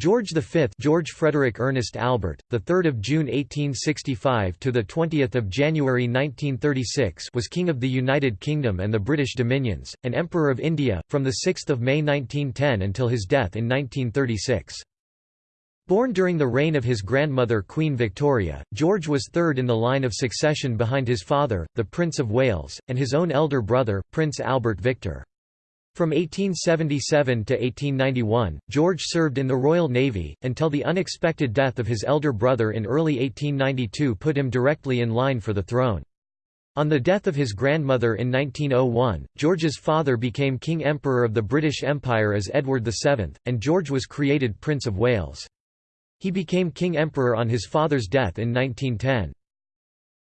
George V George Frederick Ernest Albert, the 3rd of June 1865 to the 20th of January 1936 was King of the United Kingdom and the British Dominions, and Emperor of India, from the 6th of May 1910 until his death in 1936. Born during the reign of his grandmother Queen Victoria, George was third in the line of succession behind his father, the Prince of Wales, and his own elder brother, Prince Albert Victor. From 1877 to 1891, George served in the Royal Navy, until the unexpected death of his elder brother in early 1892 put him directly in line for the throne. On the death of his grandmother in 1901, George's father became King Emperor of the British Empire as Edward VII, and George was created Prince of Wales. He became King Emperor on his father's death in 1910.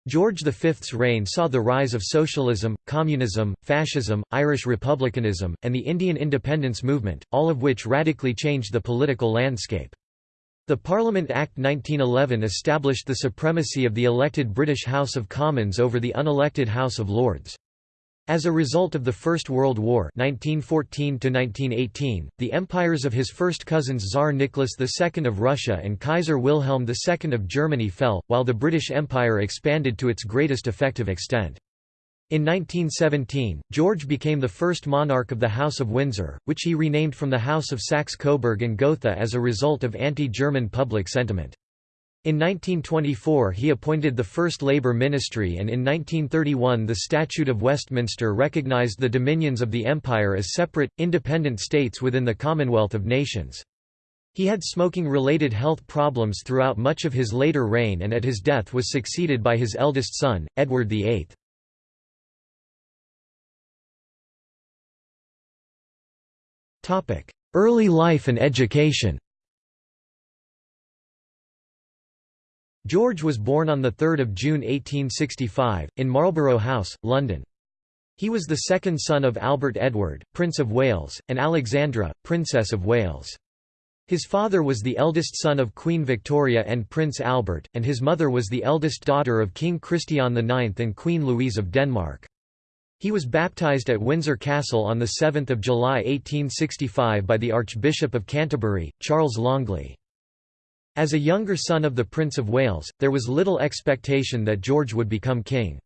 George V's reign saw the rise of socialism, communism, fascism, Irish republicanism, and the Indian independence movement, all of which radically changed the political landscape. The Parliament Act 1911 established the supremacy of the elected British House of Commons over the unelected House of Lords. As a result of the First World War 1914 the empires of his first cousins Tsar Nicholas II of Russia and Kaiser Wilhelm II of Germany fell, while the British Empire expanded to its greatest effective extent. In 1917, George became the first monarch of the House of Windsor, which he renamed from the House of Saxe-Coburg and Gotha as a result of anti-German public sentiment. In 1924 he appointed the first Labour ministry and in 1931 the Statute of Westminster recognised the dominions of the Empire as separate, independent states within the Commonwealth of Nations. He had smoking-related health problems throughout much of his later reign and at his death was succeeded by his eldest son, Edward VIII. Early life and education George was born on 3 June 1865, in Marlborough House, London. He was the second son of Albert Edward, Prince of Wales, and Alexandra, Princess of Wales. His father was the eldest son of Queen Victoria and Prince Albert, and his mother was the eldest daughter of King Christian IX and Queen Louise of Denmark. He was baptised at Windsor Castle on 7 July 1865 by the Archbishop of Canterbury, Charles Longley. As a younger son of the Prince of Wales, there was little expectation that George would become king.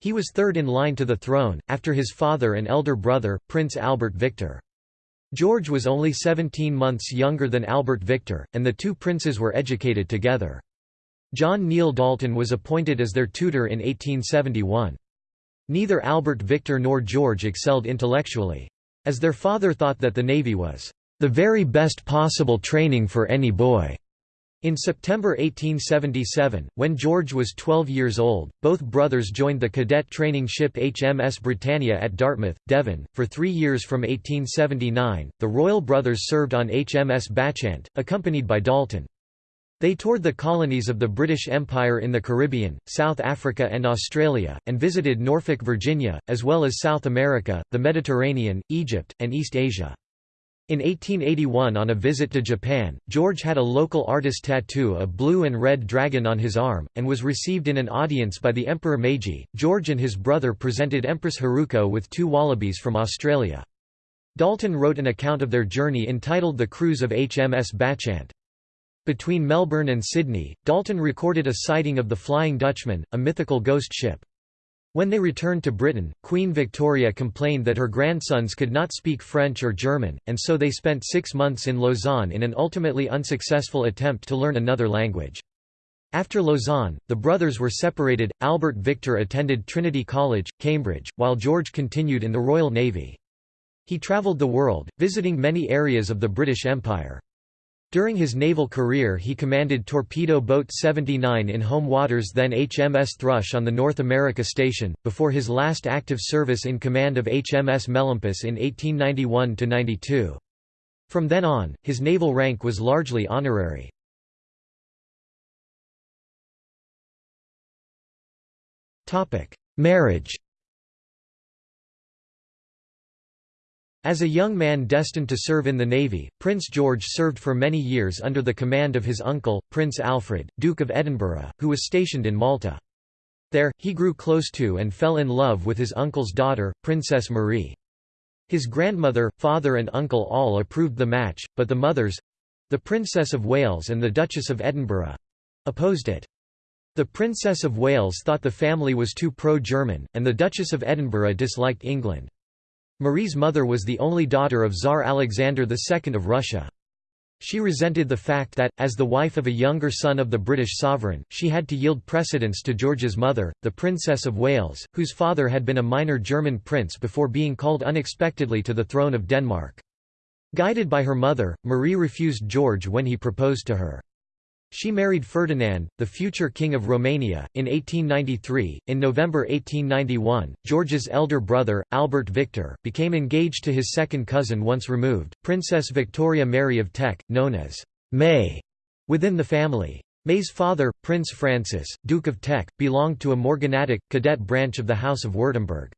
He was third in line to the throne, after his father and elder brother, Prince Albert Victor. George was only 17 months younger than Albert Victor, and the two princes were educated together. John Neil Dalton was appointed as their tutor in 1871. Neither Albert Victor nor George excelled intellectually. As their father thought that the Navy was, "...the very best possible training for any boy." In September 1877, when George was 12 years old, both brothers joined the cadet training ship HMS Britannia at Dartmouth, Devon. For three years from 1879, the royal brothers served on HMS Bacchante, accompanied by Dalton. They toured the colonies of the British Empire in the Caribbean, South Africa and Australia, and visited Norfolk, Virginia, as well as South America, the Mediterranean, Egypt, and East Asia. In 1881 on a visit to Japan, George had a local artist tattoo a blue and red dragon on his arm, and was received in an audience by the Emperor Meiji. George and his brother presented Empress Haruko with two wallabies from Australia. Dalton wrote an account of their journey entitled The Cruise of HMS Bacchante. Between Melbourne and Sydney, Dalton recorded a sighting of the Flying Dutchman, a mythical ghost ship. When they returned to Britain, Queen Victoria complained that her grandsons could not speak French or German, and so they spent six months in Lausanne in an ultimately unsuccessful attempt to learn another language. After Lausanne, the brothers were separated. Albert Victor attended Trinity College, Cambridge, while George continued in the Royal Navy. He travelled the world, visiting many areas of the British Empire. During his naval career he commanded Torpedo Boat 79 in home waters then HMS Thrush on the North America Station, before his last active service in command of HMS Melampus in 1891–92. From then on, his naval rank was largely honorary. Marriage As a young man destined to serve in the Navy, Prince George served for many years under the command of his uncle, Prince Alfred, Duke of Edinburgh, who was stationed in Malta. There, he grew close to and fell in love with his uncle's daughter, Princess Marie. His grandmother, father and uncle all approved the match, but the mothers, The Princess of Wales and the Duchess of Edinburgh—opposed it. The Princess of Wales thought the family was too pro-German, and the Duchess of Edinburgh disliked England. Marie's mother was the only daughter of Tsar Alexander II of Russia. She resented the fact that, as the wife of a younger son of the British sovereign, she had to yield precedence to George's mother, the Princess of Wales, whose father had been a minor German prince before being called unexpectedly to the throne of Denmark. Guided by her mother, Marie refused George when he proposed to her. She married Ferdinand, the future King of Romania, in 1893. In November 1891, George's elder brother, Albert Victor, became engaged to his second cousin once removed, Princess Victoria Mary of Teck, known as May within the family. May's father, Prince Francis, Duke of Teck, belonged to a morganatic, cadet branch of the House of Württemberg.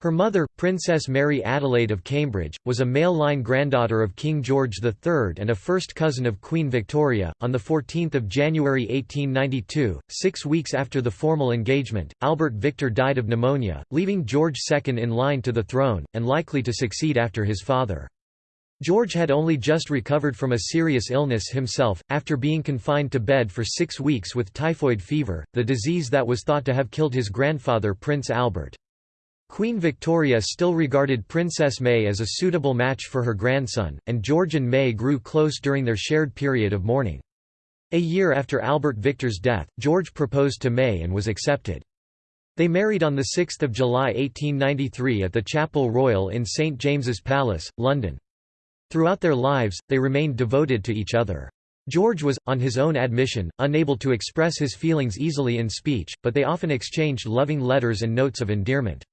Her mother, Princess Mary Adelaide of Cambridge, was a male-line granddaughter of King George III and a first cousin of Queen Victoria. On 14 January 1892, six weeks after the formal engagement, Albert Victor died of pneumonia, leaving George II in line to the throne, and likely to succeed after his father. George had only just recovered from a serious illness himself, after being confined to bed for six weeks with typhoid fever, the disease that was thought to have killed his grandfather Prince Albert. Queen Victoria still regarded Princess May as a suitable match for her grandson, and George and May grew close during their shared period of mourning. A year after Albert Victor's death, George proposed to May and was accepted. They married on 6 July 1893 at the Chapel Royal in St James's Palace, London. Throughout their lives, they remained devoted to each other. George was, on his own admission, unable to express his feelings easily in speech, but they often exchanged loving letters and notes of endearment.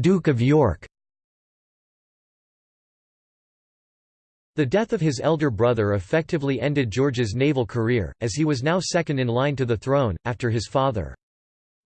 Duke of York The death of his elder brother effectively ended George's naval career, as he was now second in line to the throne, after his father.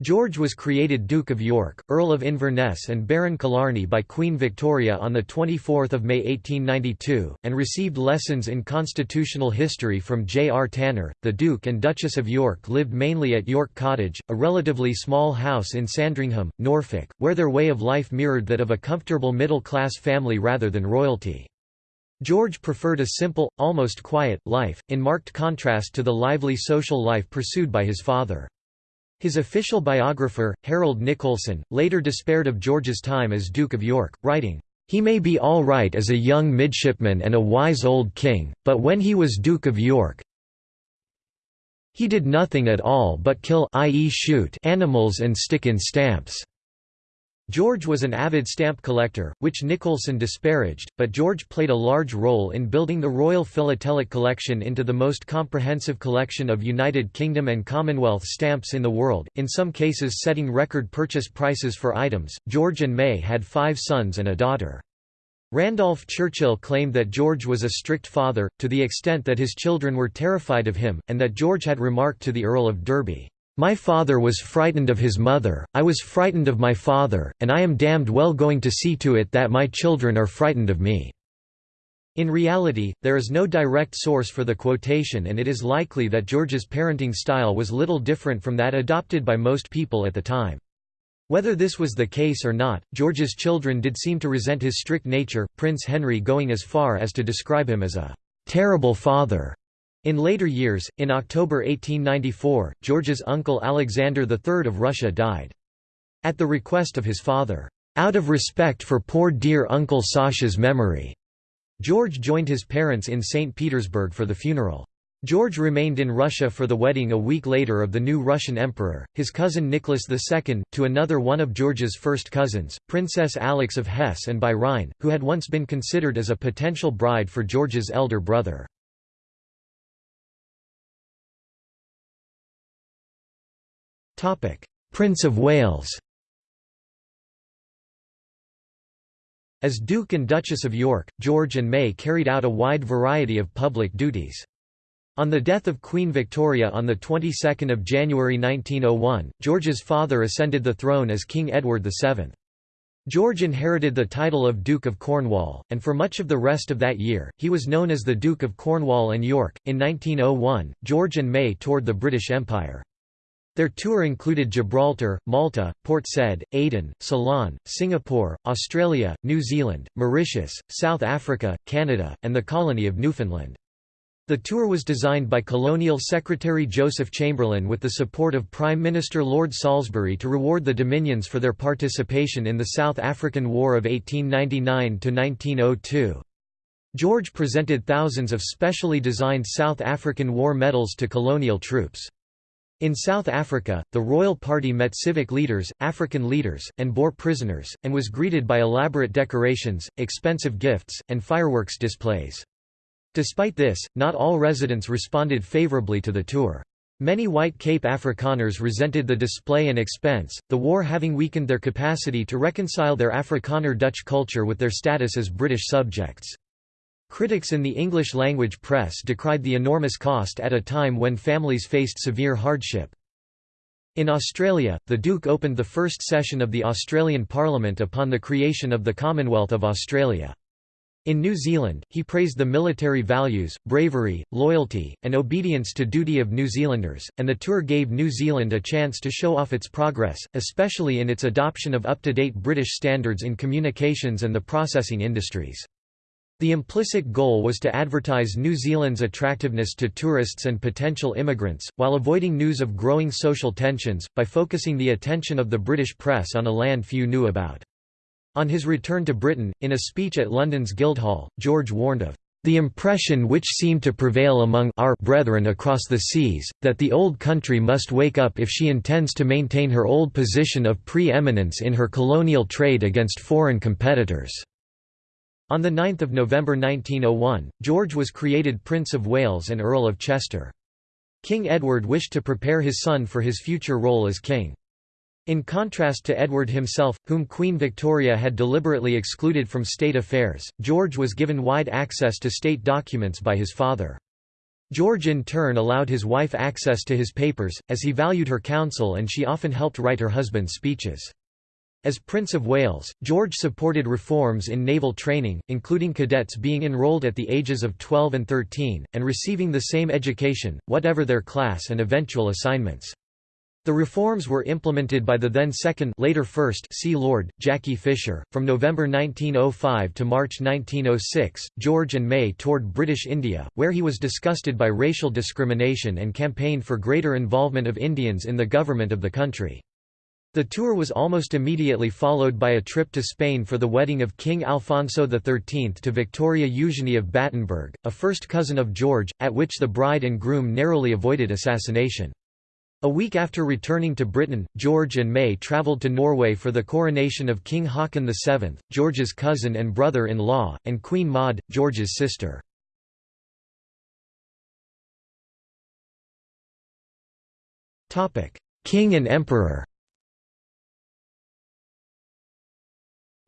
George was created Duke of York, Earl of Inverness and Baron Killarney by Queen Victoria on 24 May 1892, and received lessons in constitutional history from J. R. Tanner. The Duke and Duchess of York lived mainly at York Cottage, a relatively small house in Sandringham, Norfolk, where their way of life mirrored that of a comfortable middle-class family rather than royalty. George preferred a simple, almost quiet, life, in marked contrast to the lively social life pursued by his father. His official biographer, Harold Nicolson, later despaired of George's time as Duke of York, writing, "...he may be all right as a young midshipman and a wise old king, but when he was Duke of York he did nothing at all but kill i.e. shoot animals and stick in stamps." George was an avid stamp collector, which Nicolson disparaged, but George played a large role in building the Royal Philatelic Collection into the most comprehensive collection of United Kingdom and Commonwealth stamps in the world, in some cases setting record purchase prices for items. George and May had five sons and a daughter. Randolph Churchill claimed that George was a strict father, to the extent that his children were terrified of him, and that George had remarked to the Earl of Derby, my father was frightened of his mother, I was frightened of my father, and I am damned well going to see to it that my children are frightened of me." In reality, there is no direct source for the quotation and it is likely that George's parenting style was little different from that adopted by most people at the time. Whether this was the case or not, George's children did seem to resent his strict nature, Prince Henry going as far as to describe him as a "...terrible father." In later years, in October 1894, George's uncle Alexander III of Russia died. At the request of his father, "...out of respect for poor dear Uncle Sasha's memory," George joined his parents in St. Petersburg for the funeral. George remained in Russia for the wedding a week later of the new Russian emperor, his cousin Nicholas II, to another one of George's first cousins, Princess Alix of Hesse and by Rhine, who had once been considered as a potential bride for George's elder brother. Prince of Wales As Duke and Duchess of York, George and May carried out a wide variety of public duties. On the death of Queen Victoria on the 22nd of January 1901, George's father ascended the throne as King Edward VII. George inherited the title of Duke of Cornwall, and for much of the rest of that year, he was known as the Duke of Cornwall and York. In 1901, George and May toured the British Empire. Their tour included Gibraltar, Malta, Port Said, Aden, Ceylon, Singapore, Australia, New Zealand, Mauritius, South Africa, Canada, and the colony of Newfoundland. The tour was designed by Colonial Secretary Joseph Chamberlain with the support of Prime Minister Lord Salisbury to reward the Dominions for their participation in the South African War of 1899–1902. George presented thousands of specially designed South African War medals to colonial troops. In South Africa, the royal party met civic leaders, African leaders, and Boer prisoners, and was greeted by elaborate decorations, expensive gifts, and fireworks displays. Despite this, not all residents responded favorably to the tour. Many white Cape Afrikaners resented the display and expense, the war having weakened their capacity to reconcile their Afrikaner Dutch culture with their status as British subjects. Critics in the English-language press decried the enormous cost at a time when families faced severe hardship. In Australia, the Duke opened the first session of the Australian Parliament upon the creation of the Commonwealth of Australia. In New Zealand, he praised the military values, bravery, loyalty, and obedience to duty of New Zealanders, and the tour gave New Zealand a chance to show off its progress, especially in its adoption of up-to-date British standards in communications and the processing industries. The implicit goal was to advertise New Zealand's attractiveness to tourists and potential immigrants, while avoiding news of growing social tensions, by focusing the attention of the British press on a land few knew about. On his return to Britain, in a speech at London's Guildhall, George warned of the impression which seemed to prevail among our brethren across the seas, that the old country must wake up if she intends to maintain her old position of pre-eminence in her colonial trade against foreign competitors." On 9 November 1901, George was created Prince of Wales and Earl of Chester. King Edward wished to prepare his son for his future role as king. In contrast to Edward himself, whom Queen Victoria had deliberately excluded from state affairs, George was given wide access to state documents by his father. George in turn allowed his wife access to his papers, as he valued her counsel and she often helped write her husband's speeches. As Prince of Wales, George supported reforms in naval training, including cadets being enrolled at the ages of 12 and 13, and receiving the same education, whatever their class and eventual assignments. The reforms were implemented by the then second later first Sea Lord, Jackie Fisher. From November 1905 to March 1906, George and May toured British India, where he was disgusted by racial discrimination and campaigned for greater involvement of Indians in the government of the country. The tour was almost immediately followed by a trip to Spain for the wedding of King Alfonso XIII to Victoria Eugenie of Battenberg, a first cousin of George, at which the bride and groom narrowly avoided assassination. A week after returning to Britain, George and May travelled to Norway for the coronation of King Haakon VII, George's cousin and brother-in-law, and Queen Maud, George's sister. King and Emperor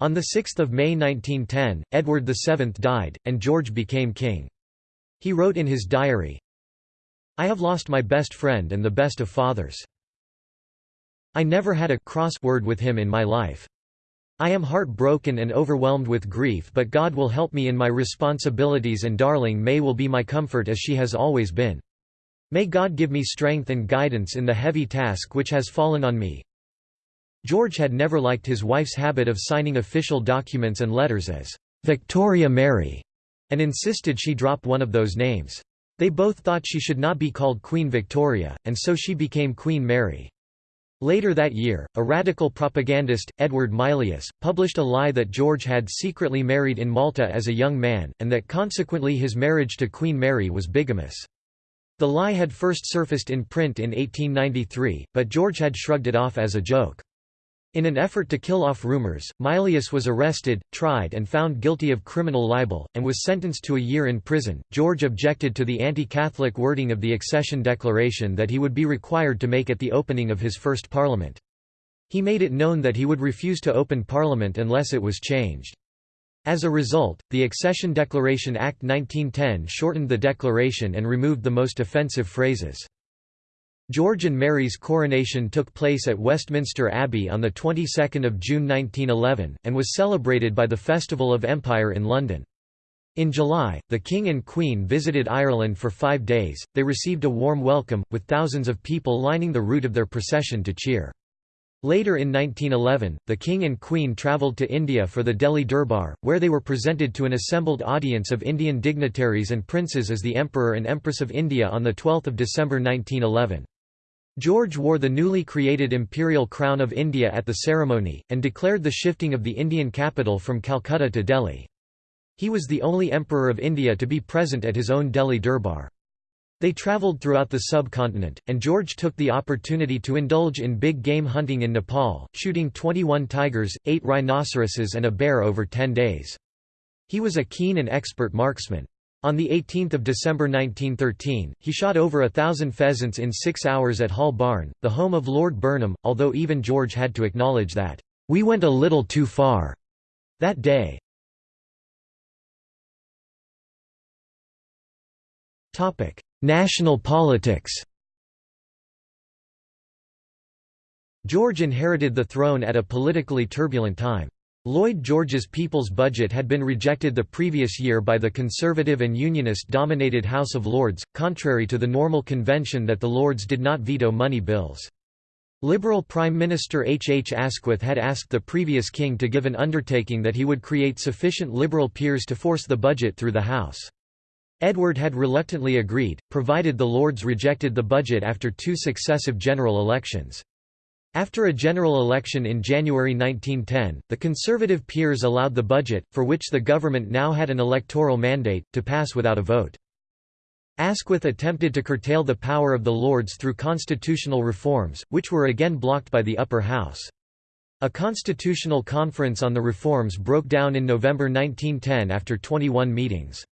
On 6 May 1910, Edward VII died, and George became king. He wrote in his diary, I have lost my best friend and the best of fathers. I never had a cross word with him in my life. I am heartbroken and overwhelmed with grief but God will help me in my responsibilities and darling May will be my comfort as she has always been. May God give me strength and guidance in the heavy task which has fallen on me, George had never liked his wife's habit of signing official documents and letters as Victoria Mary, and insisted she drop one of those names. They both thought she should not be called Queen Victoria, and so she became Queen Mary. Later that year, a radical propagandist, Edward Mylius, published a lie that George had secretly married in Malta as a young man, and that consequently his marriage to Queen Mary was bigamous. The lie had first surfaced in print in 1893, but George had shrugged it off as a joke. In an effort to kill off rumors, Mylius was arrested, tried and found guilty of criminal libel, and was sentenced to a year in prison. George objected to the anti-Catholic wording of the accession declaration that he would be required to make at the opening of his first parliament. He made it known that he would refuse to open parliament unless it was changed. As a result, the Accession Declaration Act 1910 shortened the declaration and removed the most offensive phrases. George and Mary's coronation took place at Westminster Abbey on the 22nd of June 1911, and was celebrated by the Festival of Empire in London. In July, the King and Queen visited Ireland for five days, they received a warm welcome, with thousands of people lining the route of their procession to cheer. Later in 1911, the King and Queen travelled to India for the Delhi Durbar, where they were presented to an assembled audience of Indian dignitaries and princes as the Emperor and Empress of India on 12 December 1911. George wore the newly created imperial crown of India at the ceremony, and declared the shifting of the Indian capital from Calcutta to Delhi. He was the only emperor of India to be present at his own Delhi Durbar. They travelled throughout the subcontinent, and George took the opportunity to indulge in big game hunting in Nepal, shooting 21 tigers, 8 rhinoceroses and a bear over 10 days. He was a keen and expert marksman. On 18 December 1913, he shot over a thousand pheasants in six hours at Hall Barn, the home of Lord Burnham, although even George had to acknowledge that, "...we went a little too far." that day. National politics George inherited the throne at a politically turbulent time. Lloyd George's People's Budget had been rejected the previous year by the Conservative and Unionist-dominated House of Lords, contrary to the normal convention that the Lords did not veto money bills. Liberal Prime Minister H. H. Asquith had asked the previous king to give an undertaking that he would create sufficient Liberal peers to force the budget through the House. Edward had reluctantly agreed, provided the Lords rejected the budget after two successive general elections. After a general election in January 1910, the Conservative peers allowed the budget, for which the government now had an electoral mandate, to pass without a vote. Asquith attempted to curtail the power of the Lords through constitutional reforms, which were again blocked by the upper house. A constitutional conference on the reforms broke down in November 1910 after 21 meetings.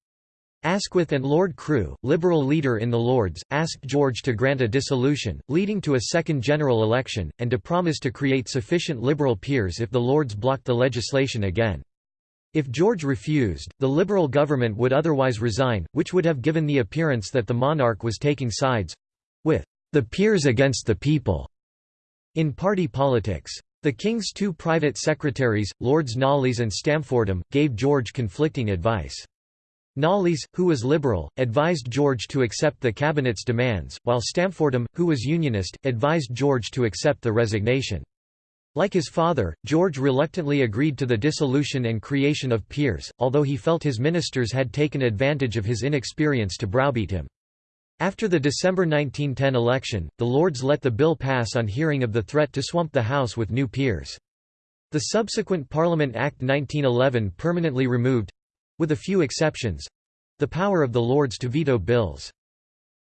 Asquith and Lord Crewe, Liberal leader in the Lords, asked George to grant a dissolution, leading to a second general election, and to promise to create sufficient Liberal peers if the Lords blocked the legislation again. If George refused, the Liberal government would otherwise resign, which would have given the appearance that the monarch was taking sides—with the peers against the people in party politics. The King's two private secretaries, Lords Knollys and Stamfordham, gave George conflicting advice. Knollys, who was liberal, advised George to accept the cabinet's demands, while Stamfordham, who was unionist, advised George to accept the resignation. Like his father, George reluctantly agreed to the dissolution and creation of peers, although he felt his ministers had taken advantage of his inexperience to browbeat him. After the December 1910 election, the Lords let the bill pass on hearing of the threat to swamp the House with new peers. The subsequent Parliament Act 1911 permanently removed with a few exceptions—the power of the Lords to veto bills.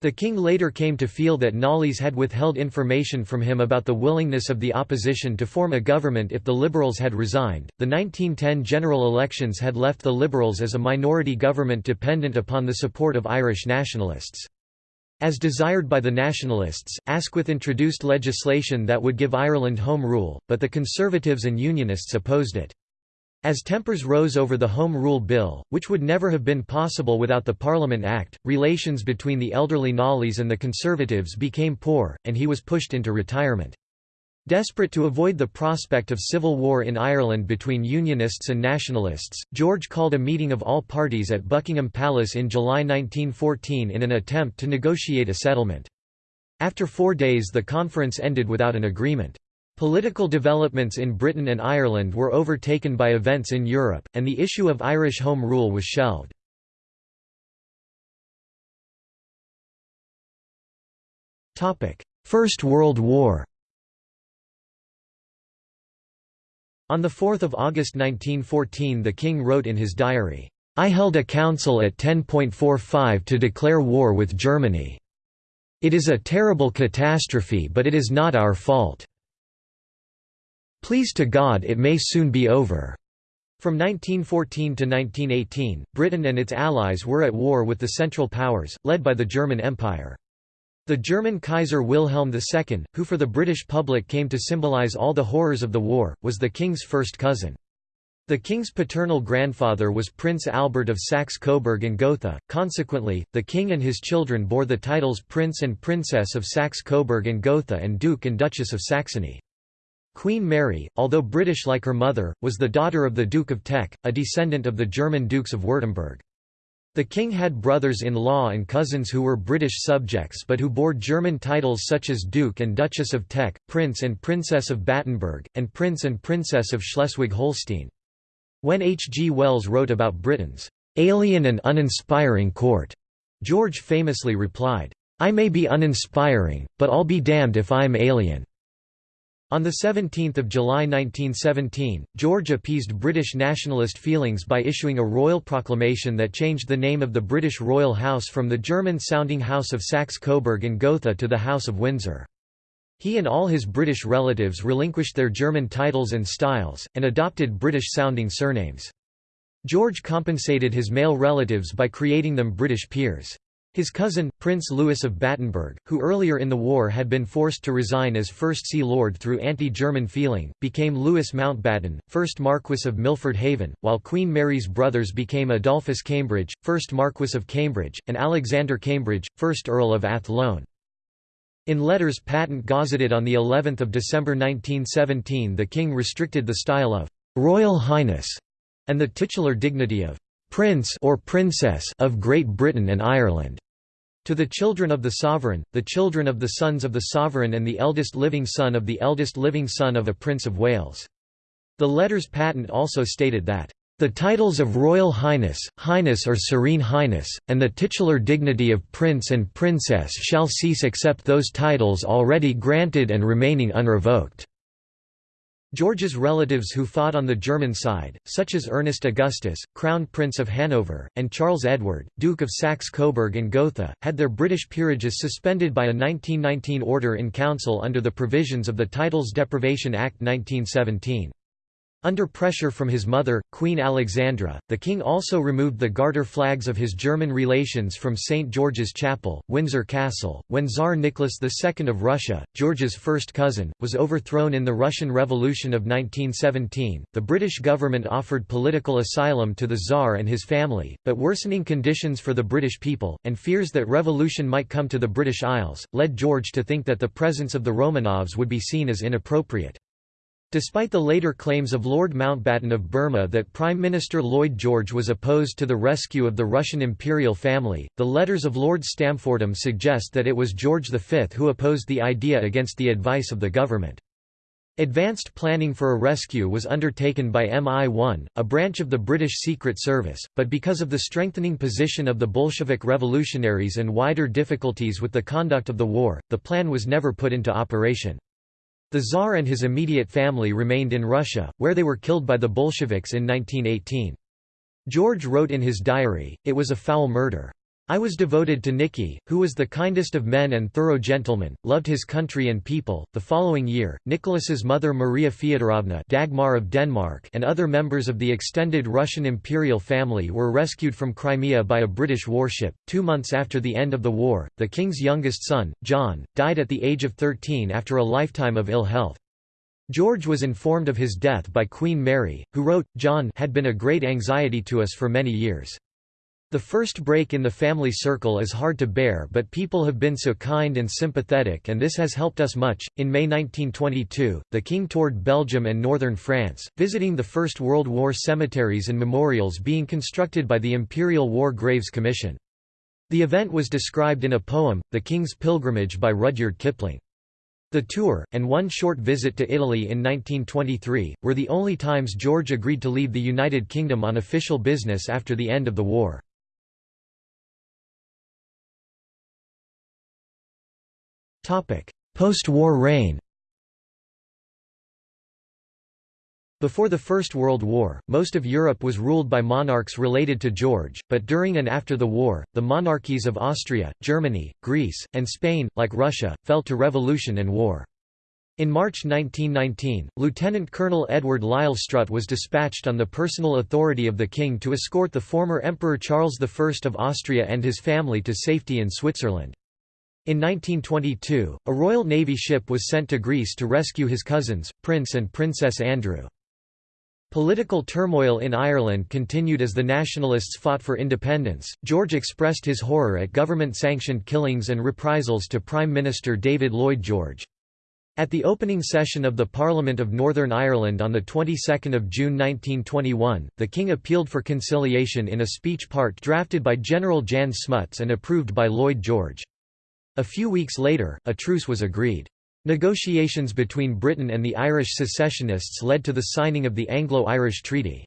The king later came to feel that Knollys had withheld information from him about the willingness of the opposition to form a government if the Liberals had resigned. The 1910 general elections had left the Liberals as a minority government dependent upon the support of Irish nationalists. As desired by the Nationalists, Asquith introduced legislation that would give Ireland home rule, but the Conservatives and Unionists opposed it. As tempers rose over the Home Rule Bill, which would never have been possible without the Parliament Act, relations between the elderly Knollys and the Conservatives became poor, and he was pushed into retirement. Desperate to avoid the prospect of civil war in Ireland between Unionists and Nationalists, George called a meeting of all parties at Buckingham Palace in July 1914 in an attempt to negotiate a settlement. After four days the conference ended without an agreement. Political developments in Britain and Ireland were overtaken by events in Europe, and the issue of Irish Home Rule was shelved. First World War On 4 August 1914 the King wrote in his diary, "'I held a council at 10.45 to declare war with Germany. It is a terrible catastrophe but it is not our fault. Please to God it may soon be over." From 1914 to 1918, Britain and its allies were at war with the Central Powers, led by the German Empire. The German Kaiser Wilhelm II, who for the British public came to symbolize all the horrors of the war, was the king's first cousin. The king's paternal grandfather was Prince Albert of Saxe-Coburg and Gotha, consequently, the king and his children bore the titles Prince and Princess of Saxe-Coburg and Gotha and Duke and Duchess of Saxony. Queen Mary, although British like her mother, was the daughter of the Duke of Teck, a descendant of the German Dukes of Württemberg. The king had brothers-in-law and cousins who were British subjects but who bore German titles such as Duke and Duchess of Teck, Prince and Princess of Battenberg, and Prince and Princess of Schleswig-Holstein. When H. G. Wells wrote about Britain's "'alien and uninspiring court'", George famously replied, "'I may be uninspiring, but I'll be damned if I'm alien.' On 17 July 1917, George appeased British nationalist feelings by issuing a royal proclamation that changed the name of the British royal house from the German-sounding House of Saxe-Coburg and Gotha to the House of Windsor. He and all his British relatives relinquished their German titles and styles, and adopted British-sounding surnames. George compensated his male relatives by creating them British peers. His cousin, Prince Louis of Battenberg, who earlier in the war had been forced to resign as First Sea Lord through anti-German feeling, became Louis Mountbatten, 1st Marquess of Milford Haven, while Queen Mary's brothers became Adolphus Cambridge, 1st Marquess of Cambridge, and Alexander Cambridge, 1st Earl of Athlone. In letters patent gazetted on the 11th of December 1917 the king restricted the style of «Royal Highness» and the titular dignity of «Prince» or Princess of Great Britain and Ireland. To the children of the sovereign, the children of the sons of the sovereign and the eldest living son of the eldest living son of a Prince of Wales. The letters patent also stated that, "...the titles of Royal Highness, Highness or Serene Highness, and the titular dignity of Prince and Princess shall cease except those titles already granted and remaining unrevoked." George's relatives who fought on the German side, such as Ernest Augustus, Crown Prince of Hanover, and Charles Edward, Duke of Saxe-Coburg and Gotha, had their British peerages suspended by a 1919 order in council under the provisions of the Titles Deprivation Act 1917. Under pressure from his mother, Queen Alexandra, the king also removed the garter flags of his German relations from St. George's Chapel, Windsor Castle. When Tsar Nicholas II of Russia, George's first cousin, was overthrown in the Russian Revolution of 1917, the British government offered political asylum to the Tsar and his family, but worsening conditions for the British people, and fears that revolution might come to the British Isles, led George to think that the presence of the Romanovs would be seen as inappropriate. Despite the later claims of Lord Mountbatten of Burma that Prime Minister Lloyd George was opposed to the rescue of the Russian imperial family, the letters of Lord Stamfordham suggest that it was George V who opposed the idea against the advice of the government. Advanced planning for a rescue was undertaken by MI1, a branch of the British Secret Service, but because of the strengthening position of the Bolshevik revolutionaries and wider difficulties with the conduct of the war, the plan was never put into operation. The Tsar and his immediate family remained in Russia, where they were killed by the Bolsheviks in 1918. George wrote in his diary, it was a foul murder. I was devoted to Nicky, who was the kindest of men and thorough gentleman, loved his country and people. The following year, Nicholas's mother Maria Feodorovna Dagmar of Denmark and other members of the extended Russian imperial family were rescued from Crimea by a British warship. Two months after the end of the war, the king's youngest son, John, died at the age of 13 after a lifetime of ill health. George was informed of his death by Queen Mary, who wrote, John had been a great anxiety to us for many years. The first break in the family circle is hard to bear, but people have been so kind and sympathetic, and this has helped us much. In May 1922, the King toured Belgium and northern France, visiting the First World War cemeteries and memorials being constructed by the Imperial War Graves Commission. The event was described in a poem, The King's Pilgrimage by Rudyard Kipling. The tour, and one short visit to Italy in 1923, were the only times George agreed to leave the United Kingdom on official business after the end of the war. Post-war reign Before the First World War, most of Europe was ruled by monarchs related to George, but during and after the war, the monarchies of Austria, Germany, Greece, and Spain, like Russia, fell to revolution and war. In March 1919, Lieutenant Colonel Edward Lisle Strutt was dispatched on the personal authority of the king to escort the former Emperor Charles I of Austria and his family to safety in Switzerland. In 1922, a Royal Navy ship was sent to Greece to rescue his cousins, Prince and Princess Andrew. Political turmoil in Ireland continued as the nationalists fought for independence. George expressed his horror at government sanctioned killings and reprisals to Prime Minister David Lloyd George. At the opening session of the Parliament of Northern Ireland on the 22nd of June 1921, the King appealed for conciliation in a speech part drafted by General Jan Smuts and approved by Lloyd George. A few weeks later, a truce was agreed. Negotiations between Britain and the Irish secessionists led to the signing of the Anglo-Irish Treaty.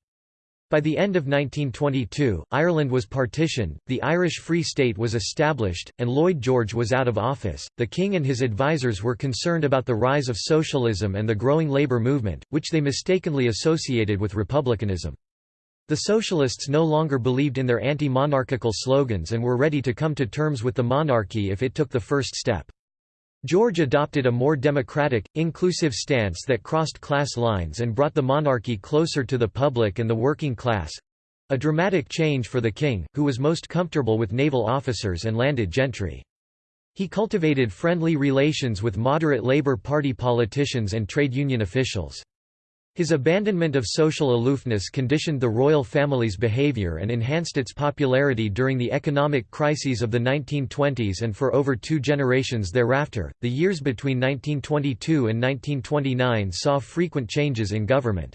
By the end of 1922, Ireland was partitioned, the Irish Free State was established, and Lloyd George was out of office. The king and his advisers were concerned about the rise of socialism and the growing labor movement, which they mistakenly associated with republicanism. The socialists no longer believed in their anti-monarchical slogans and were ready to come to terms with the monarchy if it took the first step. George adopted a more democratic, inclusive stance that crossed class lines and brought the monarchy closer to the public and the working class—a dramatic change for the king, who was most comfortable with naval officers and landed gentry. He cultivated friendly relations with moderate Labour Party politicians and trade union officials. His abandonment of social aloofness conditioned the royal family's behaviour and enhanced its popularity during the economic crises of the 1920s and for over two generations thereafter. The years between 1922 and 1929 saw frequent changes in government.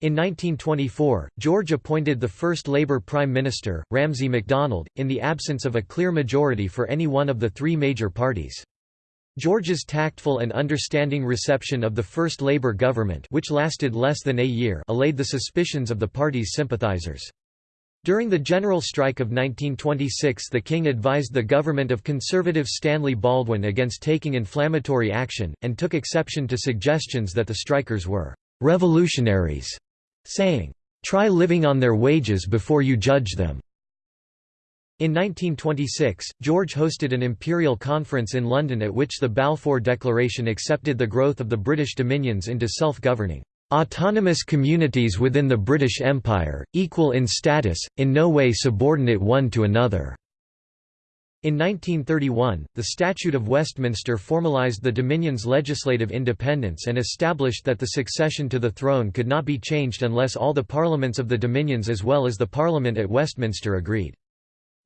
In 1924, George appointed the first Labour Prime Minister, Ramsay MacDonald, in the absence of a clear majority for any one of the three major parties. George's tactful and understanding reception of the first Labour government which lasted less than a year allayed the suspicions of the party's sympathisers. During the general strike of 1926 the King advised the government of Conservative Stanley Baldwin against taking inflammatory action, and took exception to suggestions that the strikers were «revolutionaries», saying, «Try living on their wages before you judge them». In 1926, George hosted an imperial conference in London at which the Balfour Declaration accepted the growth of the British dominions into self-governing, "...autonomous communities within the British Empire, equal in status, in no way subordinate one to another." In 1931, the Statute of Westminster formalised the Dominion's legislative independence and established that the succession to the throne could not be changed unless all the parliaments of the Dominions as well as the Parliament at Westminster agreed.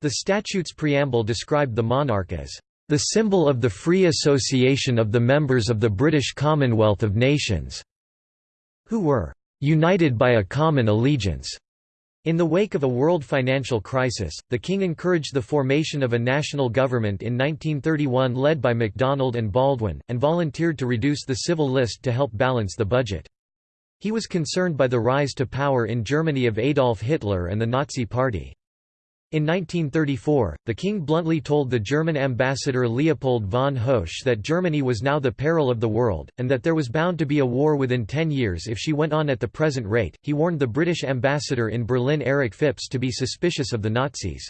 The statute's preamble described the monarch as the symbol of the free association of the members of the British Commonwealth of Nations, who were united by a common allegiance. In the wake of a world financial crisis, the king encouraged the formation of a national government in 1931 led by MacDonald and Baldwin, and volunteered to reduce the civil list to help balance the budget. He was concerned by the rise to power in Germany of Adolf Hitler and the Nazi Party. In 1934, the king bluntly told the German ambassador Leopold von Hoesch that Germany was now the peril of the world, and that there was bound to be a war within ten years if she went on at the present rate. He warned the British ambassador in Berlin Eric Phipps to be suspicious of the Nazis.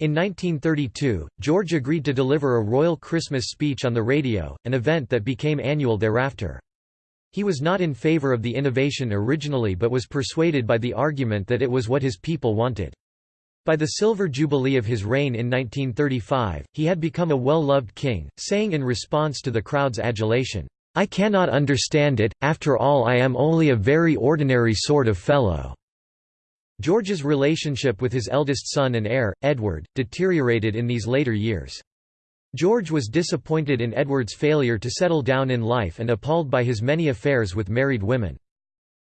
In 1932, George agreed to deliver a royal Christmas speech on the radio, an event that became annual thereafter. He was not in favour of the innovation originally but was persuaded by the argument that it was what his people wanted. By the silver jubilee of his reign in 1935, he had become a well-loved king, saying in response to the crowd's adulation, "'I cannot understand it, after all I am only a very ordinary sort of fellow.'" George's relationship with his eldest son and heir, Edward, deteriorated in these later years. George was disappointed in Edward's failure to settle down in life and appalled by his many affairs with married women.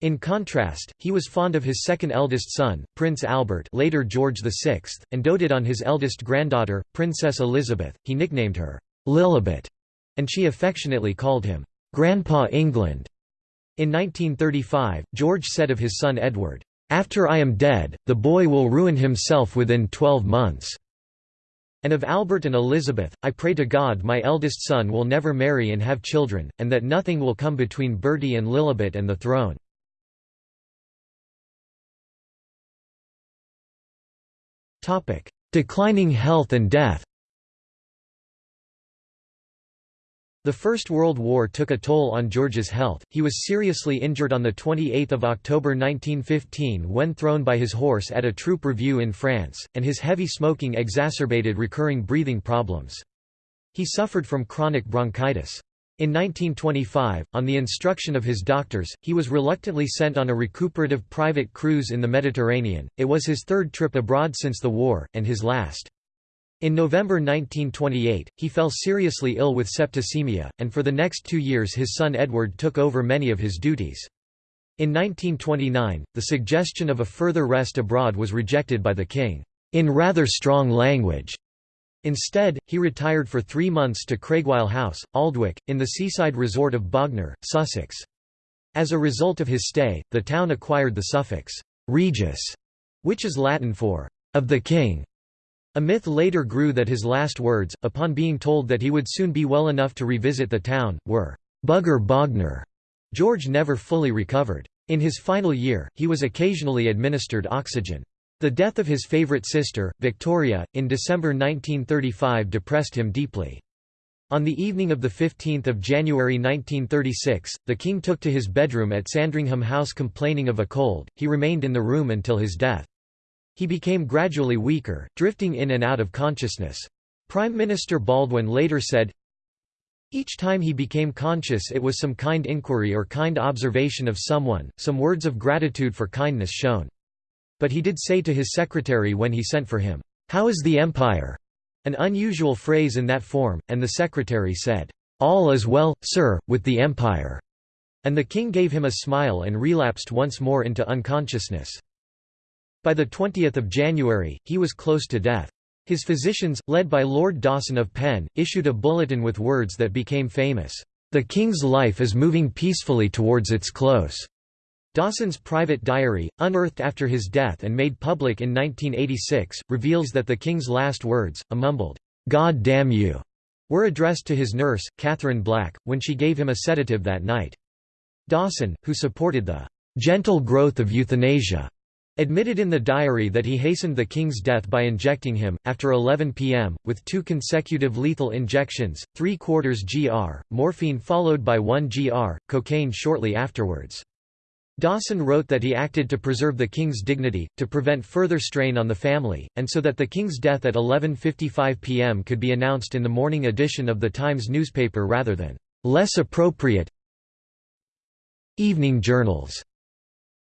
In contrast, he was fond of his second eldest son, Prince Albert later George VI, and doted on his eldest granddaughter, Princess Elizabeth. He nicknamed her, Lilibet, and she affectionately called him, Grandpa England. In 1935, George said of his son Edward, "'After I am dead, the boy will ruin himself within twelve months.' And of Albert and Elizabeth, I pray to God my eldest son will never marry and have children, and that nothing will come between Bertie and Lilibet and the throne." Declining health and death The First World War took a toll on George's health, he was seriously injured on 28 October 1915 when thrown by his horse at a troop review in France, and his heavy smoking exacerbated recurring breathing problems. He suffered from chronic bronchitis. In 1925, on the instruction of his doctors, he was reluctantly sent on a recuperative private cruise in the Mediterranean. It was his third trip abroad since the war, and his last. In November 1928, he fell seriously ill with septicemia, and for the next two years his son Edward took over many of his duties. In 1929, the suggestion of a further rest abroad was rejected by the king, in rather strong language. Instead, he retired for three months to Craigweil House, Aldwick, in the seaside resort of Bognor, Sussex. As a result of his stay, the town acquired the suffix, «regis», which is Latin for «of the king». A myth later grew that his last words, upon being told that he would soon be well enough to revisit the town, were, "'Bugger Bognor'". George never fully recovered. In his final year, he was occasionally administered oxygen. The death of his favourite sister, Victoria, in December 1935 depressed him deeply. On the evening of 15 January 1936, the king took to his bedroom at Sandringham House complaining of a cold, he remained in the room until his death. He became gradually weaker, drifting in and out of consciousness. Prime Minister Baldwin later said, each time he became conscious it was some kind inquiry or kind observation of someone, some words of gratitude for kindness shown. But he did say to his secretary when he sent for him, "'How is the Empire?' an unusual phrase in that form, and the secretary said, "'All is well, sir, with the Empire'." And the king gave him a smile and relapsed once more into unconsciousness. By 20 January, he was close to death. His physicians, led by Lord Dawson of Penn, issued a bulletin with words that became famous, "'The King's life is moving peacefully towards its close'". Dawson's private diary, unearthed after his death and made public in 1986, reveals that the King's last words, a mumbled, "'God damn you' were addressed to his nurse, Catherine Black, when she gave him a sedative that night. Dawson, who supported the "'gentle growth of euthanasia' admitted in the diary that he hastened the king's death by injecting him, after 11 p.m., with two consecutive lethal injections, 3 quarters gr, morphine followed by 1 gr, cocaine shortly afterwards. Dawson wrote that he acted to preserve the king's dignity, to prevent further strain on the family, and so that the king's death at 11.55 p.m. could be announced in the morning edition of the Times newspaper rather than less appropriate evening journals.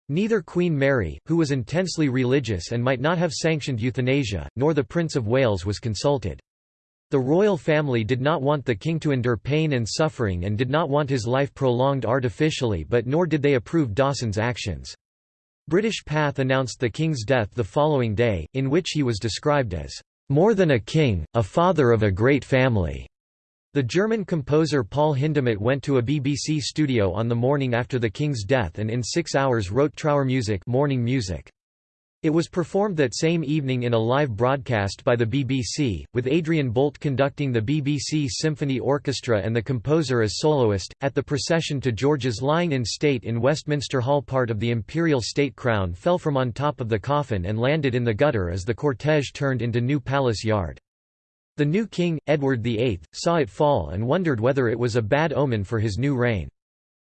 Neither Queen Mary, who was intensely religious and might not have sanctioned euthanasia, nor the Prince of Wales was consulted. The royal family did not want the king to endure pain and suffering and did not want his life prolonged artificially but nor did they approve Dawson's actions. British Pathé announced the king's death the following day, in which he was described as, "...more than a king, a father of a great family." The German composer Paul Hindemith went to a BBC studio on the morning after the king's death and in six hours wrote Trauermusik mourning music. It was performed that same evening in a live broadcast by the BBC, with Adrian Boult conducting the BBC Symphony Orchestra and the composer as soloist. At the procession to George's lying in state in Westminster Hall, part of the imperial state crown fell from on top of the coffin and landed in the gutter as the cortege turned into New Palace Yard. The new king, Edward VIII, saw it fall and wondered whether it was a bad omen for his new reign.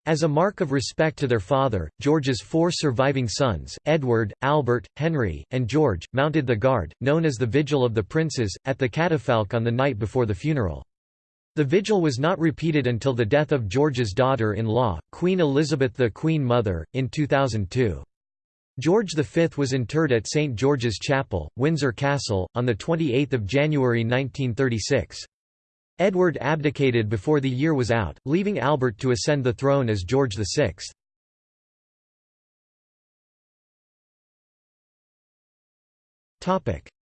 As a mark of respect to their father, George's four surviving sons, Edward, Albert, Henry, and George, mounted the guard, known as the Vigil of the Princes, at the catafalque on the night before the funeral. The vigil was not repeated until the death of George's daughter-in-law, Queen Elizabeth the Queen Mother, in 2002. George V was interred at St George's Chapel, Windsor Castle, on 28 January 1936. Edward abdicated before the year was out, leaving Albert to ascend the throne as George VI.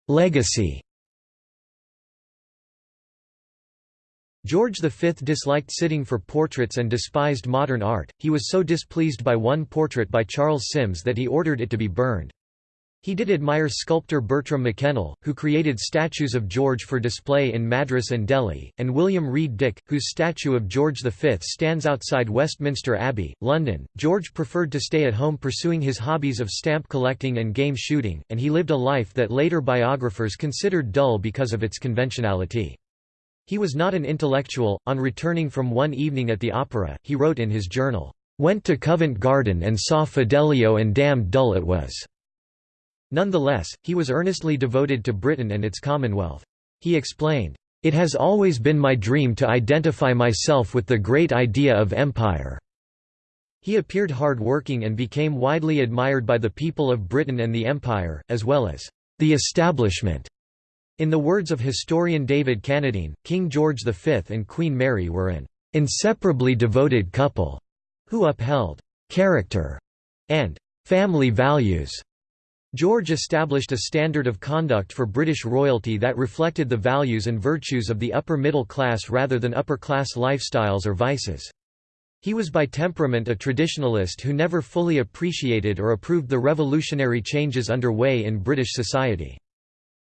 Legacy George V disliked sitting for portraits and despised modern art, he was so displeased by one portrait by Charles Sims that he ordered it to be burned. He did admire sculptor Bertram Mackennal, who created statues of George for display in Madras and Delhi, and William Reid Dick, whose statue of George V stands outside Westminster Abbey, London. George preferred to stay at home pursuing his hobbies of stamp collecting and game shooting, and he lived a life that later biographers considered dull because of its conventionality. He was not an intellectual. On returning from one evening at the opera, he wrote in his journal, Went to Covent Garden and saw Fidelio and damned dull it was. Nonetheless, he was earnestly devoted to Britain and its Commonwealth. He explained, It has always been my dream to identify myself with the great idea of empire. He appeared hard-working and became widely admired by the people of Britain and the Empire, as well as the establishment. In the words of historian David Cannadine, King George V and Queen Mary were an inseparably devoted couple who upheld character and family values. George established a standard of conduct for British royalty that reflected the values and virtues of the upper middle class rather than upper-class lifestyles or vices. He was by temperament a traditionalist who never fully appreciated or approved the revolutionary changes underway in British society.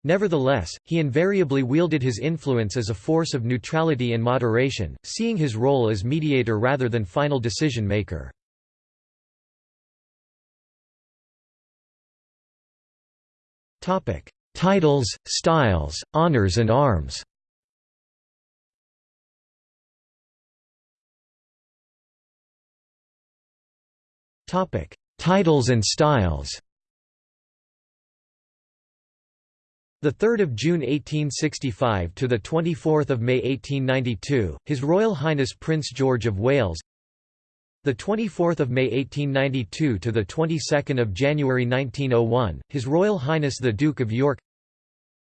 Nevertheless, he invariably wielded his influence as a force of neutrality and moderation, seeing his role as mediator rather than final decision-maker. Titles, styles, honors and arms. Topic: Titles and styles. The 3rd of June 1865 to the 24th of May 1892, His Royal Highness Prince George of Wales. The 24th of May 1892 to the 22nd of January 1901, His Royal Highness the Duke of York.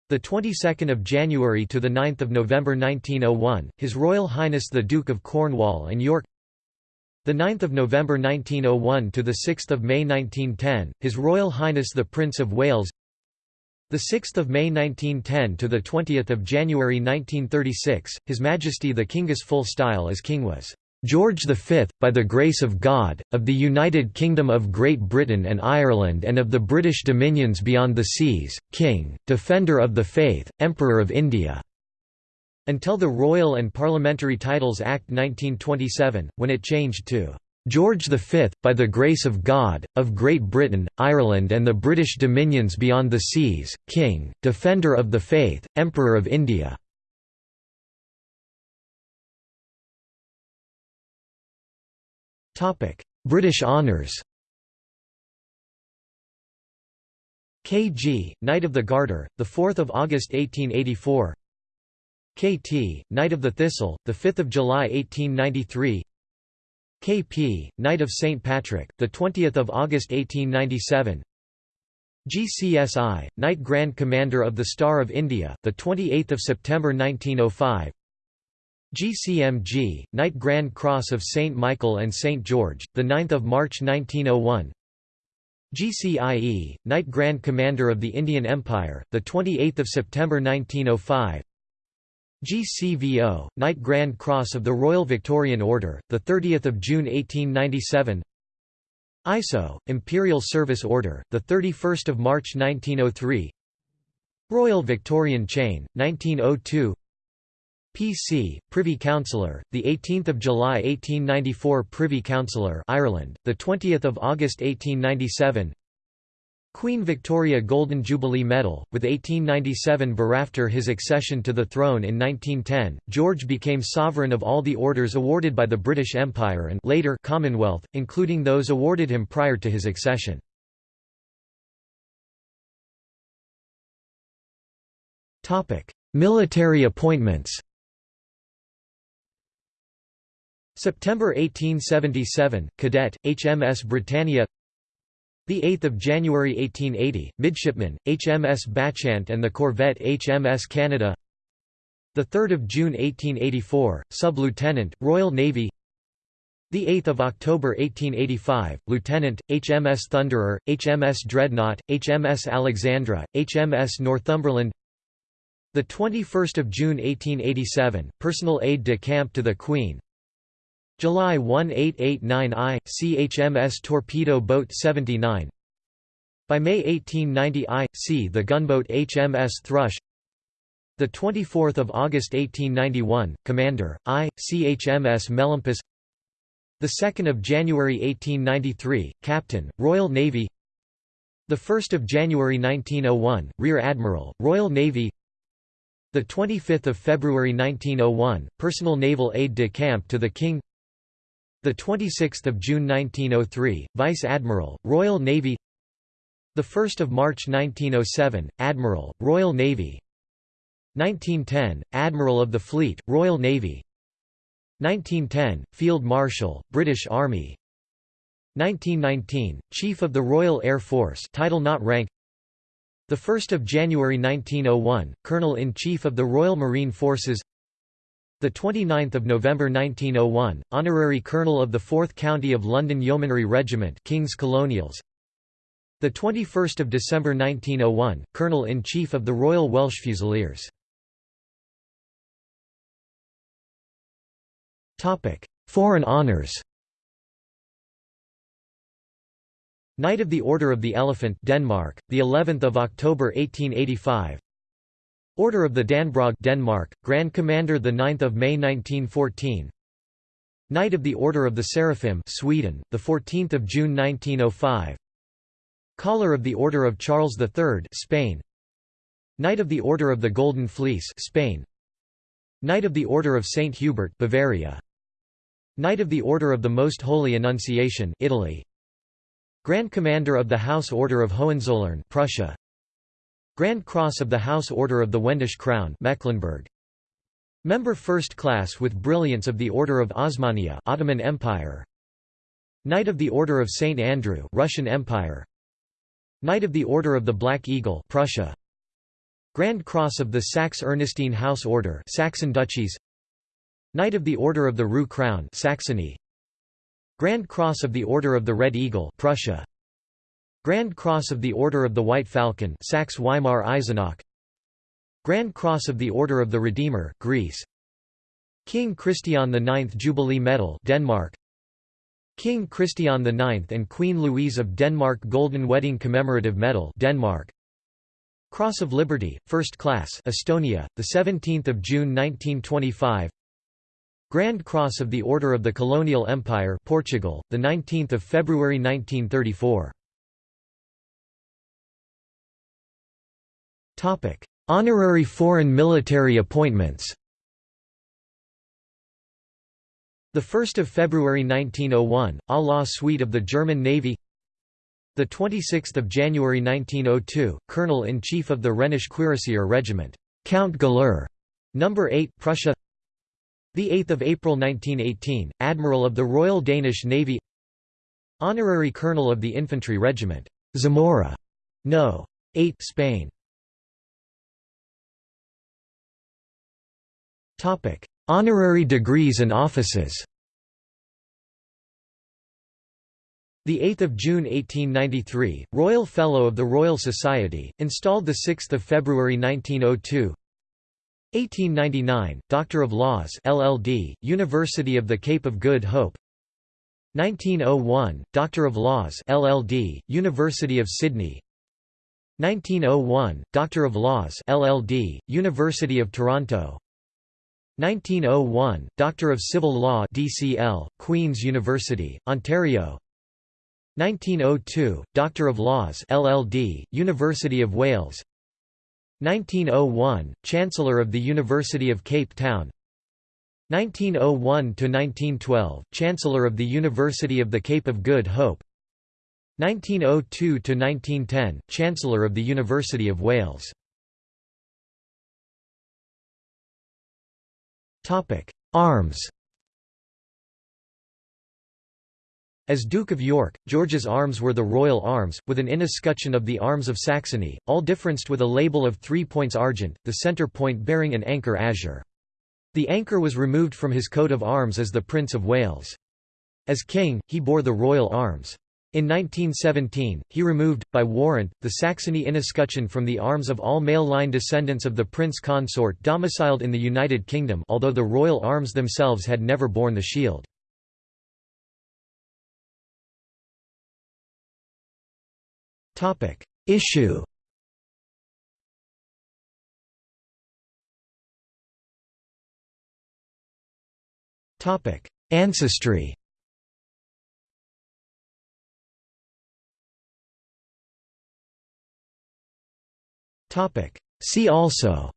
The 22nd of January to the 9th of November 1901, His Royal Highness the Duke of Cornwall and York. The 9th of November 1901 to the 6th of May 1910, His Royal Highness the Prince of Wales. The 6th of May 1910 to the 20th of January 1936, His Majesty the King's full style as King was George V, by the grace of God, of the United Kingdom of Great Britain and Ireland and of the British dominions beyond the seas, King, Defender of the Faith, Emperor of India." Until the Royal and Parliamentary Titles Act 1927, when it changed to George V, by the grace of God, of Great Britain, Ireland and the British dominions beyond the seas, King, Defender of the Faith, Emperor of India." British honours. K.G., Knight of the Garter, the 4th of August 1884. K.T., Knight of the Thistle, the 5th of July 1893. K.P., Knight of St Patrick, the 20th of August 1897. GCSI, Knight Grand Commander of the Star of India, the 28th of September 1905. GCMG, Knight Grand Cross of St. Michael and St. George, 9 March 1901 GCIE, Knight Grand Commander of the Indian Empire, 28 September 1905 GCVO, Knight Grand Cross of the Royal Victorian Order, 30 June 1897 ISO, Imperial Service Order, 31 March 1903 Royal Victorian Chain, 1902 PC, Privy Councillor, the 18th of July 1894 Privy Councillor Ireland, the 20th of August 1897 Queen Victoria Golden Jubilee Medal, with 1897 After his accession to the throne in 1910, George became sovereign of all the orders awarded by the British Empire and later Commonwealth, including those awarded him prior to his accession. Military appointments September 1877, cadet, HMS Britannia the 8th of January 1880, midshipman, HMS Bacchante and the corvette HMS Canada. The 3rd of June 1884, sub-lieutenant, Royal Navy. The 8th of October 1885, lieutenant, HMS Thunderer, HMS Dreadnought, HMS Alexandra, HMS Northumberland. The 21st of June 1887, personal aide de camp to the Queen, July 1889 I, CHMS Torpedo Boat 79 By May 1890 I, C the gunboat HMS Thrush the 24th of August 1891, Commander, I, CHMS Melampus. The 2nd of January 1893, Captain, Royal Navy. The 1st of January 1901, Rear Admiral, Royal Navy. The 25th of February 1901, Personal Naval Aide de Camp to the King. The 26th of June 1903, Vice Admiral, Royal Navy. The 1st of March 1907, Admiral, Royal Navy. 1910, Admiral of the Fleet, Royal Navy. 1910, Field Marshal, British Army. 1919, Chief of the Royal Air Force, title not rank. The 1st of January 1901, Colonel-in-Chief of the Royal Marine Forces. The 29th of November 1901, Honorary Colonel of the 4th County of London Yeomanry Regiment, King's Colonials. The 21st of December 1901, Colonel-in-Chief of the Royal Welsh Fusiliers. Topic: Foreign honors. Knight of the Order of the Elephant Denmark, the 11th of October 1885. Order of the Dannebrog Denmark, Grand Commander the 9th of May 1914. Knight of the Order of the Seraphim Sweden, the 14th of June 1905. Collar of the Order of Charles III Spain. Knight of the Order of the Golden Fleece Spain. Knight of the Order of Saint Hubert Bavaria. Knight of the Order of the Most Holy Annunciation Italy. Grand Commander of the House Order of Hohenzollern Prussia. Grand Cross of the House Order of the Wendish Crown Mecklenburg. Member First Class with Brilliance of the Order of Osmania Ottoman Empire. Knight of the Order of St Andrew Russian Empire. Knight of the Order of the Black Eagle Prussia. Grand Cross of the Saxe-Ernestine House Order Saxon Duchies. Knight of the Order of the Rue Crown Saxony. Grand Cross of the Order of the Red Eagle Prussia. Grand Cross of the Order of the White Falcon Saxe-Weimar-Eisenach Grand Cross of the Order of the Redeemer Greece. King Christian IX Jubilee Medal Denmark. King Christian IX and Queen Louise of Denmark Golden Wedding Commemorative Medal Denmark. Cross of Liberty First Class Estonia the 17th of June 1925 Grand Cross of the Order of the Colonial Empire Portugal, the 19th of February 1934. Honorary foreign military appointments. The 1st of February 1901, à la suite of the German Navy. The 26th of January 1902, Colonel-in-Chief of the Rhenish Cuirassier Regiment, Count Galère, number 8, Prussia. The 8th of April 1918, Admiral of the Royal Danish Navy Honorary Colonel of the Infantry Regiment, Zamora, No. 8 Spain. Topic: Honorary degrees and offices. The 8th of June 1893, Royal Fellow of the Royal Society, installed the 6th of February 1902. 1899, Doctor of Laws LLD, University of the Cape of Good Hope 1901, Doctor of Laws LLD, University of Sydney 1901, Doctor of Laws LLD, University of Toronto 1901, Doctor of Civil Law DCL, Queen's University, Ontario. 1902, Doctor of Laws LLD, University of Wales. 1901, Chancellor of the University of Cape Town. 1901–1912, Chancellor of the University of the Cape of Good Hope. 1902–1910, Chancellor of the University of Wales Arms As Duke of York, George's arms were the royal arms, with an inescutcheon of the arms of Saxony, all differenced with a label of three points argent, the centre point bearing an anchor azure. The anchor was removed from his coat of arms as the Prince of Wales. As king, he bore the royal arms. In 1917, he removed, by warrant, the Saxony inescutcheon from the arms of all male line descendants of the prince consort domiciled in the United Kingdom although the royal arms themselves had never borne the shield. Issue. Ancestry. See also.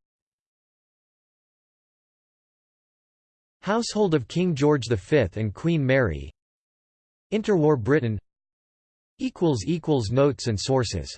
Household of King George V and Queen Mary. Interwar Britain. Notes and sources